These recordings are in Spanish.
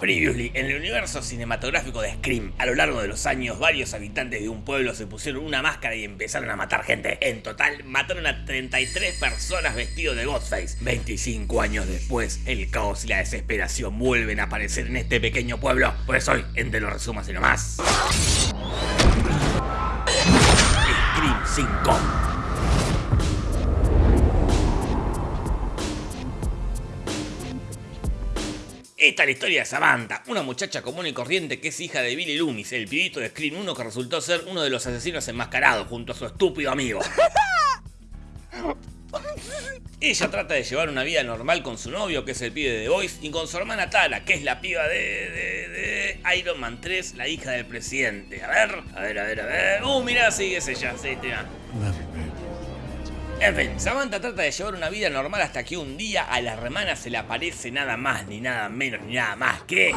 Previously, en el universo cinematográfico de Scream, a lo largo de los años, varios habitantes de un pueblo se pusieron una máscara y empezaron a matar gente. En total, mataron a 33 personas vestidos de Ghostface. 25 años después, el caos y la desesperación vuelven a aparecer en este pequeño pueblo. Por eso hoy, en Te lo así nomás. Scream 5 Esta es la historia de Samantha, una muchacha común y corriente que es hija de Billy Loomis, el pibito de Scream 1 que resultó ser uno de los asesinos enmascarados junto a su estúpido amigo. Ella trata de llevar una vida normal con su novio, que es el pibe de The Voice, y con su hermana Tara, que es la piba de, de, Iron Man 3, la hija del presidente. A ver, a ver, a ver, a ver. Uh, mirá, sí, es ella, sí, tira. En fin, Samantha trata de llevar una vida normal hasta que un día a la hermana se le aparece nada más, ni nada menos, ni nada más que...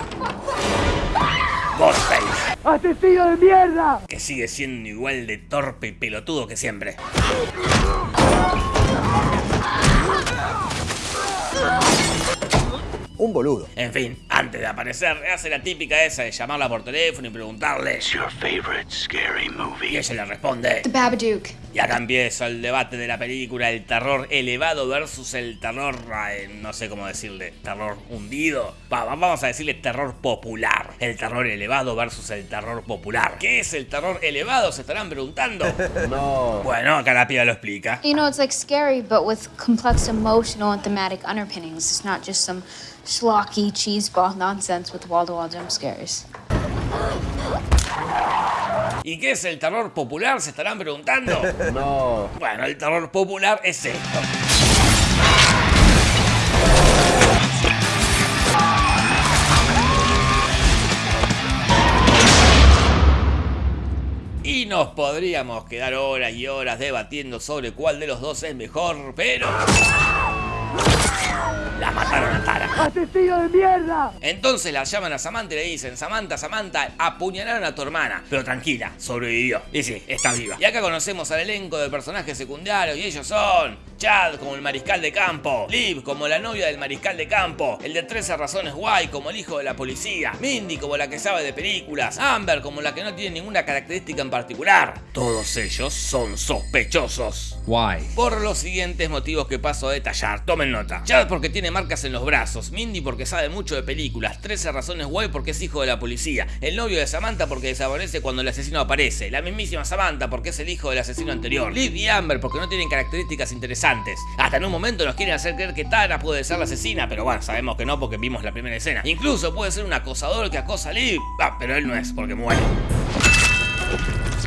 Ghostface. ¡Asesino de mierda! Que sigue siendo igual de torpe y pelotudo que siempre. un boludo. En fin, antes de aparecer, hace la típica esa de llamarla por teléfono y preguntarle your favorite scary movie? Y ella le responde The Babadook. Y acá empieza el debate de la película, el terror elevado versus el terror, no sé cómo decirle, terror hundido. vamos a decirle terror popular. El terror elevado versus el terror popular. ¿Qué es el terror elevado? Se estarán preguntando. no. Bueno, acá la piba lo explica. You know, it's like scary, but with complex emotional and thematic underpinnings. It's not just some schlocky nonsense with wall-to-wall jump scares. ¿Y qué es el terror popular? Se estarán preguntando. No. Bueno, el terror popular es esto. Y nos podríamos quedar horas y horas debatiendo sobre cuál de los dos es mejor, pero... ¡Asesino de mierda! Entonces la llaman a Samantha y le dicen, Samantha, Samantha, apuñalaron a tu hermana. Pero tranquila, sobrevivió. Y sí, está viva. Y acá conocemos al elenco de personajes secundarios y ellos son... Chad como el mariscal de campo, Liv como la novia del mariscal de campo, el de 13 razones guay como el hijo de la policía, Mindy como la que sabe de películas, Amber como la que no tiene ninguna característica en particular. Todos ellos son sospechosos. Why? Por los siguientes motivos que paso a detallar, tomen nota. Chad porque tiene marcas en los brazos, Mindy porque sabe mucho de películas, 13 razones guay porque es hijo de la policía, el novio de Samantha porque desaparece cuando el asesino aparece, la mismísima Samantha porque es el hijo del asesino anterior, Liv y Amber porque no tienen características interesantes hasta en un momento nos quieren hacer creer que Tara puede ser la asesina, pero bueno, sabemos que no porque vimos la primera escena. Incluso puede ser un acosador que acosa a Liv, ah, pero él no es porque muere.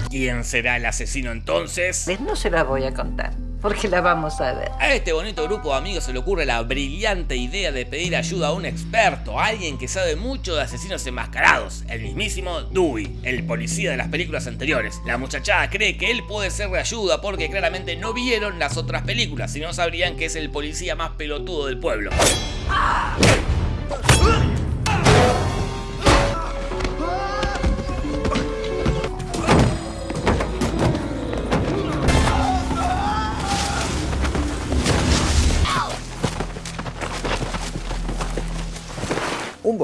¿Quién será el asesino entonces? No se la voy a contar porque la vamos a ver. A este bonito grupo de amigos se le ocurre la brillante idea de pedir ayuda a un experto, alguien que sabe mucho de asesinos enmascarados, el mismísimo Dewey, el policía de las películas anteriores. La muchachada cree que él puede ser de ayuda porque claramente no vieron las otras películas, si no sabrían que es el policía más pelotudo del pueblo.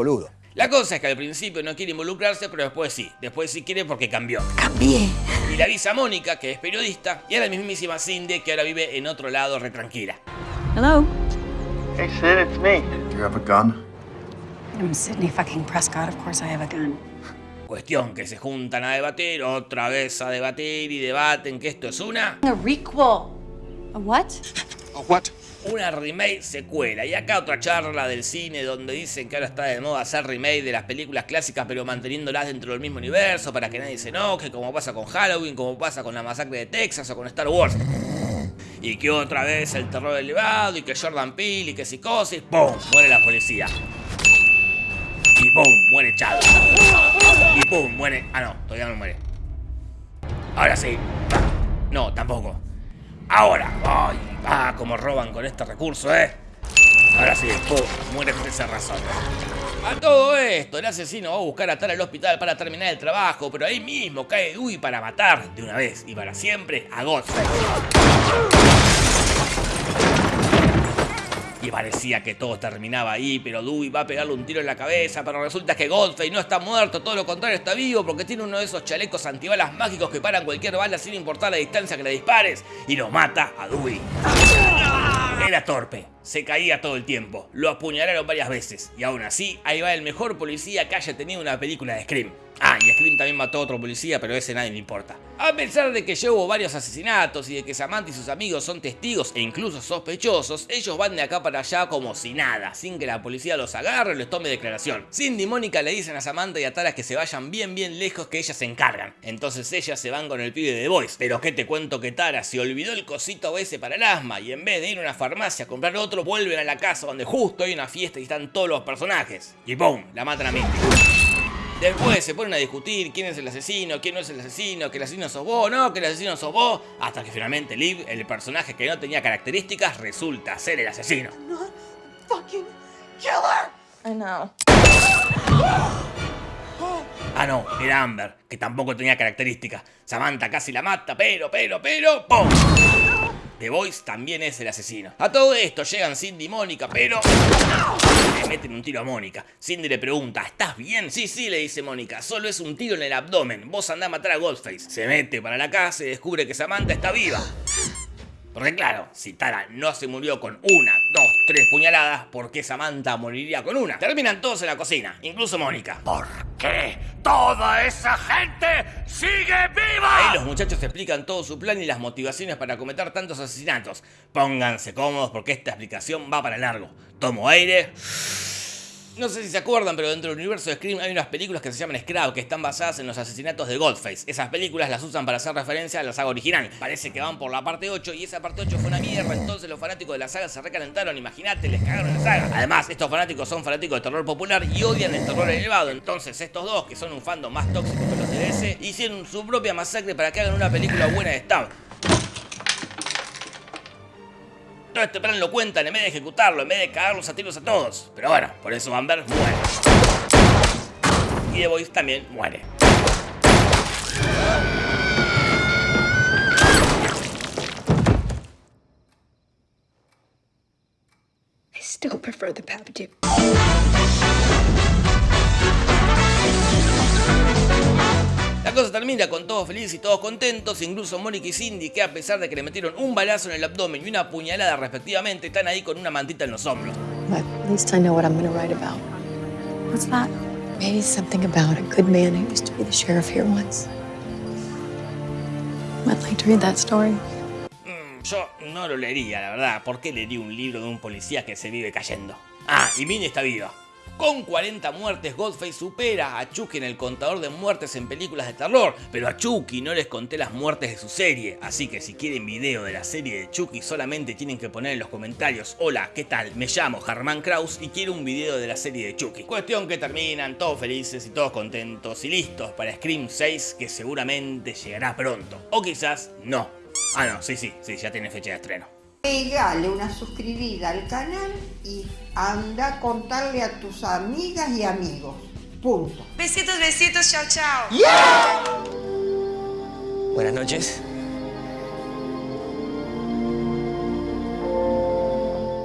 Boludo. La cosa es que al principio no quiere involucrarse, pero después sí. Después sí quiere porque cambió. Cambié. Y le avisa a Mónica, que es periodista, y a la mismísima Cindy, que ahora vive en otro lado re tranquila. Hello. Hey Sid, it's me. Do you have a gun? I'm Sidney fucking Prescott. Of course I have a gun. Cuestión que se juntan a debatir, otra vez a debatir y debaten que esto es una... A requel. A what? A what? Una remake secuela. Y acá otra charla del cine donde dicen que ahora está de moda hacer remake de las películas clásicas pero manteniéndolas dentro del mismo universo para que nadie se enoje, como pasa con Halloween, como pasa con la masacre de Texas o con Star Wars. Y que otra vez el terror elevado y que Jordan Peele y que psicosis, ¡pum! Muere la policía. Y ¡pum! Muere Chad. Y ¡pum! Muere... Ah, no, todavía no muere. Ahora sí. No, tampoco. Ahora. ¡Ay! Ah, como roban con este recurso, ¿eh? Ahora sí, pum, muere por esa razón. A todo esto, el asesino va a buscar a Tara al hospital para terminar el trabajo, pero ahí mismo cae Dewey para matar, de una vez y para siempre, a Ghostface. Y parecía que todo terminaba ahí, pero Dewey va a pegarle un tiro en la cabeza, pero resulta que Godfrey no está muerto, todo lo contrario está vivo porque tiene uno de esos chalecos antibalas mágicos que paran cualquier bala sin importar la distancia que le dispares y lo mata a Dewey. Era torpe, se caía todo el tiempo, lo apuñalaron varias veces y aún así ahí va el mejor policía que haya tenido una película de Scream. Ah, y Scream también mató a otro policía, pero ese nadie le importa. A pesar de que ya hubo varios asesinatos y de que Samantha y sus amigos son testigos e incluso sospechosos, ellos van de acá para allá como si nada, sin que la policía los agarre o les tome declaración. Cindy y Mónica le dicen a Samantha y a Tara que se vayan bien bien lejos que ellas se encargan. Entonces ellas se van con el pibe de The. Pero que te cuento que Tara se olvidó el cosito ese para el asma y en vez de ir a una farmacia a comprar otro, vuelven a la casa donde justo hay una fiesta y están todos los personajes. Y ¡pum! La matan a Misty. Después se ponen a discutir quién es el asesino, quién no es el asesino, que el asesino sos vos, no, que el asesino sos vos, hasta que finalmente Liv, el personaje que no tenía características, resulta ser el asesino. I know. Ah no, era Amber, que tampoco tenía características. Samantha casi la mata, pero, pero, pero, ¡pum! The Voice también es el asesino. A todo esto llegan Cindy y Mónica, pero... Le meten un tiro a Mónica. Cindy le pregunta, ¿estás bien? Sí, sí, le dice Mónica, solo es un tiro en el abdomen. Vos andá a matar a Ghostface. Se mete para la casa y descubre que Samantha está viva. Porque claro, si Tara no se murió con una, dos, tres puñaladas, ¿por qué Samantha moriría con una? Terminan todos en la cocina, incluso Mónica. ¿Por qué toda esa gente sigue viva? Ahí los muchachos explican todo su plan y las motivaciones para cometer tantos asesinatos. Pónganse cómodos porque esta explicación va para largo. Tomo aire. No sé si se acuerdan, pero dentro del universo de Scream hay unas películas que se llaman Scrap, que están basadas en los asesinatos de Goldface. Esas películas las usan para hacer referencia a la saga original. Parece que van por la parte 8 y esa parte 8 fue una mierda, entonces los fanáticos de la saga se recalentaron, imagínate, les cagaron la saga. Además, estos fanáticos son fanáticos de terror popular y odian el terror elevado, entonces estos dos, que son un fandom más tóxico que los de hicieron su propia masacre para que hagan una película buena de Stab. Todo este plan lo cuentan en vez de ejecutarlo, en vez de cagarlos a tiros a todos. Pero bueno, por eso Amber muere. Y The Voice también muere. I still prefer the Babadook. La cosa termina con todos felices y todos contentos, incluso Mónica y Cindy, que a pesar de que le metieron un balazo en el abdomen y una puñalada respectivamente, están ahí con una mantita en los hombros. Maybe something about a good man who used to be the sheriff here once. I'd like to read that story. Mm, yo no lo leería, la verdad. ¿Por qué leería un libro de un policía que se vive cayendo? Ah, y Minnie está viva. Con 40 muertes, Godface supera a Chucky en el contador de muertes en películas de terror, pero a Chucky no les conté las muertes de su serie, así que si quieren video de la serie de Chucky solamente tienen que poner en los comentarios Hola, ¿qué tal? Me llamo Germán Kraus y quiero un video de la serie de Chucky. Cuestión que terminan todos felices y todos contentos y listos para Scream 6 que seguramente llegará pronto. O quizás no. Ah no, sí, sí, sí, ya tiene fecha de estreno. Pegale una suscribida al canal y anda a contarle a tus amigas y amigos. Punto. Besitos, besitos, chao, chao. Buenas noches.